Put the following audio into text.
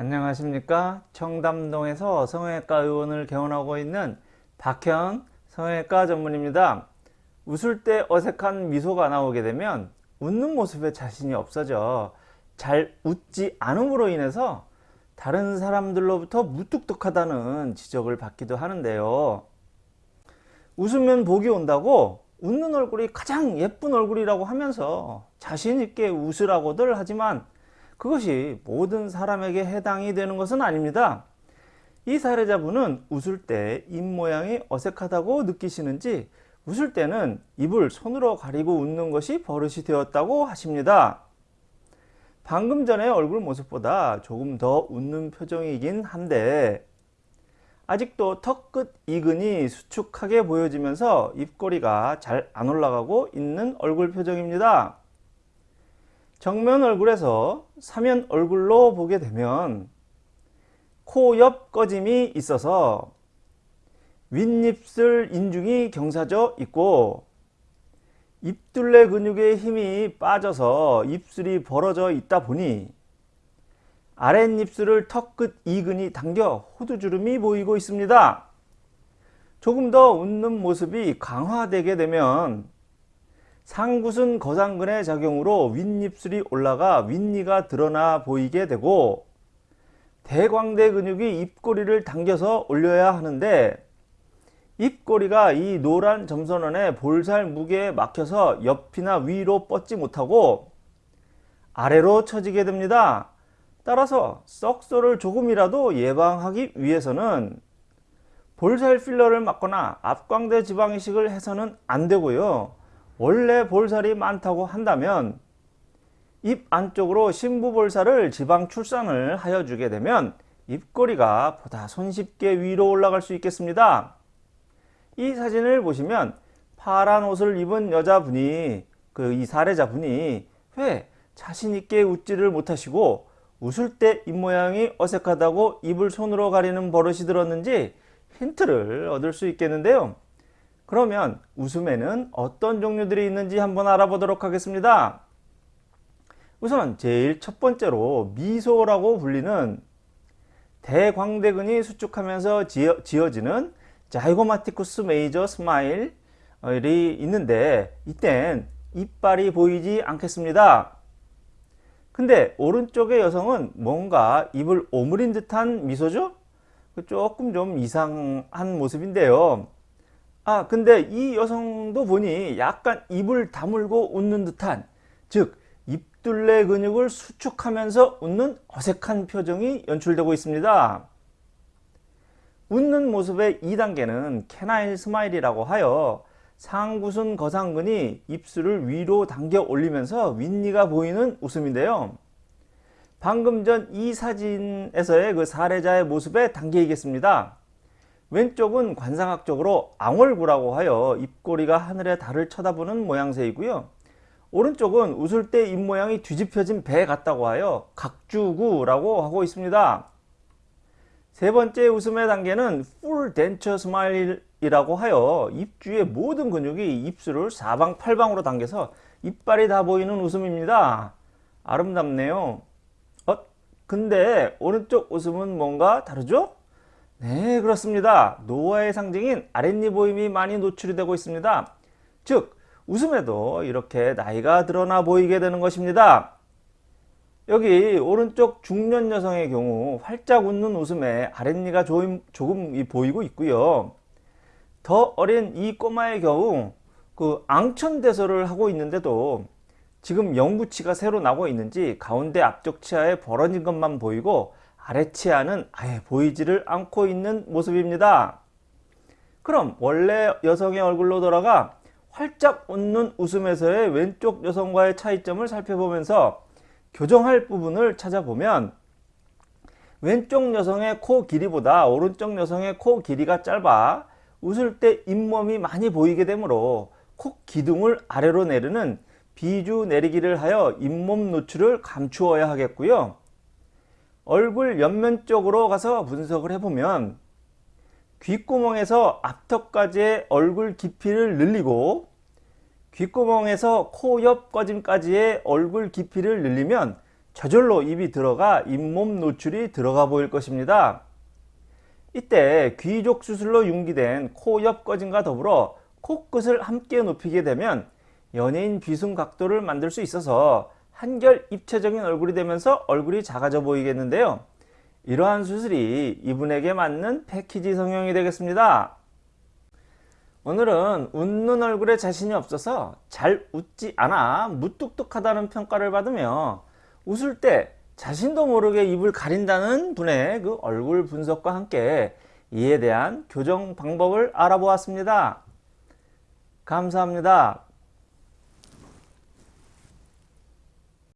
안녕하십니까? 청담동에서 성형외과 의원을 개원하고 있는 박현 성형외과 전문입니다. 웃을 때 어색한 미소가 나오게 되면 웃는 모습에 자신이 없어져 잘 웃지 않음으로 인해서 다른 사람들로부터 무뚝뚝하다는 지적을 받기도 하는데요. 웃으면 복이 온다고 웃는 얼굴이 가장 예쁜 얼굴이라고 하면서 자신있게 웃으라고들 하지만 그것이 모든 사람에게 해당이 되는 것은 아닙니다. 이 사례자분은 웃을 때 입 모양이 어색하다고 느끼시는지 웃을 때는 입을 손으로 가리고 웃는 것이 버릇이 되었다고 하십니다. 방금 전의 얼굴 모습보다 조금 더 웃는 표정이긴 한데 아직도 턱 끝 이근이 수축하게 보여지면서 입꼬리가 잘 안 올라가고 있는 얼굴 표정입니다. 정면 얼굴에서 사면 얼굴로 보게 되면 코 옆 꺼짐이 있어서 윗입술 인중이 경사져 있고 입둘레 근육의 힘이 빠져서 입술이 벌어져 있다 보니 아랫입술을 턱 끝 이근이 당겨 호두주름이 보이고 있습니다. 조금 더 웃는 모습이 강화되게 되면 상구순 거상근의 작용으로 윗입술이 올라가 윗니가 드러나 보이게 되고 대광대 근육이 입꼬리를 당겨서 올려야 하는데 입꼬리가 이 노란 점선원의 볼살 무게에 막혀서 옆이나 위로 뻗지 못하고 아래로 처지게 됩니다. 따라서 썩소를 조금이라도 예방하기 위해서는 볼살 필러를 맞거나 앞광대 지방 이식을 해서는 안 되고요. 원래 볼살이 많다고 한다면 입 안쪽으로 심부볼살을 지방 출산을 하여 주게 되면 입꼬리가 보다 손쉽게 위로 올라갈 수 있겠습니다. 이 사진을 보시면 파란 옷을 입은 여자분이 그 이 사례자분이 왜 자신있게 웃지를 못하시고 웃을 때 입모양이 어색하다고 입을 손으로 가리는 버릇이 들었는지 힌트를 얻을 수 있겠는데요. 그러면 웃음에는 어떤 종류들이 있는지 한번 알아보도록 하겠습니다. 우선 제일 첫 번째로 미소라고 불리는 대광대근이 수축하면서 지어, 지는 자이고마티쿠스 메이저 스마일이 있는데 이땐 이빨이 보이지 않겠습니다. 근데 오른쪽의 여성은 뭔가 입을 오므린 듯한 미소죠? 조금 좀 이상한 모습인데요. 아 근데 이 여성도 보니 약간 입을 다물고 웃는 듯한 즉 입둘레 근육을 수축하면서 웃는 어색한 표정이 연출되고 있습니다. 웃는 모습의 2단계는 canine smile이라고 하여 상순 거상근이 입술을 위로 당겨 올리면서 윗니가 보이는 웃음인데요. 방금 전 이 사진에서의 그 사례자의 모습 2단계이겠습니다. 왼쪽은 관상학적으로 앙월구라고 하여 입꼬리가 하늘의 달을 쳐다보는 모양새이고요. 오른쪽은 웃을 때 입모양이 뒤집혀진 배 같다고 하여 복주구라고 하고 있습니다. 세 번째 웃음의 단계는 full denture smile이라고 하여 입 주위 모든 근육이 입술을 사방팔방으로 당겨서 이빨이 다 보이는 웃음입니다. 아름답네요. 어? 근데 오른쪽 웃음은 뭔가 다르죠? 네 그렇습니다. 노화의 상징인 아랫니 보임이 많이 노출이 되고 있습니다. 즉 웃음에도 이렇게 나이가 드러나 보이게 되는 것입니다. 여기 오른쪽 중년 여성의 경우 활짝 웃는 웃음에 아랫니가 조금, 조금 보이고 있고요. 더 어린 이 꼬마의 경우 그 앙천대소를 하고 있는데도 지금 영구치가 새로 나고 있는지 가운데 앞쪽 치아에 벌어진 것만 보이고 아래 치아는 아예 보이지를 않고 있는 모습입니다. 그럼 원래 여성의 얼굴로 돌아가 활짝 웃는 웃음에서의 왼쪽 여성과의 차이점을 살펴보면서 교정할 부분을 찾아보면 왼쪽 여성의 코 길이보다 오른쪽 여성의 코 길이가 짧아 웃을 때 잇몸이 많이 보이게 되므로 코 기둥을 아래로 내리는 비주 내리기를 하여 잇몸 노출을 감추어야 하겠고요. 얼굴 옆면 쪽으로 가서 분석을 해보면 귓구멍에서 앞턱까지의 얼굴 깊이를 늘리고 귓구멍에서 코 옆 꺼짐까지의 얼굴 깊이를 늘리면 저절로 입이 들어가 잇몸 노출이 들어가 보일 것입니다. 이때 귀족 수술로 융기된 코 옆 꺼짐과 더불어 코끝을 함께 높이게 되면 연예인 비순 각도를 만들 수 있어서 한결 입체적인 얼굴이 되면서 얼굴이 작아져 보이겠는데요. 이러한 수술이 이분에게 맞는 패키지 성형이 되겠습니다. 오늘은 웃는 얼굴에 자신이 없어서 잘 웃지 않아 무뚝뚝하다는 평가를 받으며 웃을 때 자신도 모르게 입을 가린다는 분의 그 얼굴 분석과 함께 이에 대한 교정 방법을 알아보았습니다. 감사합니다.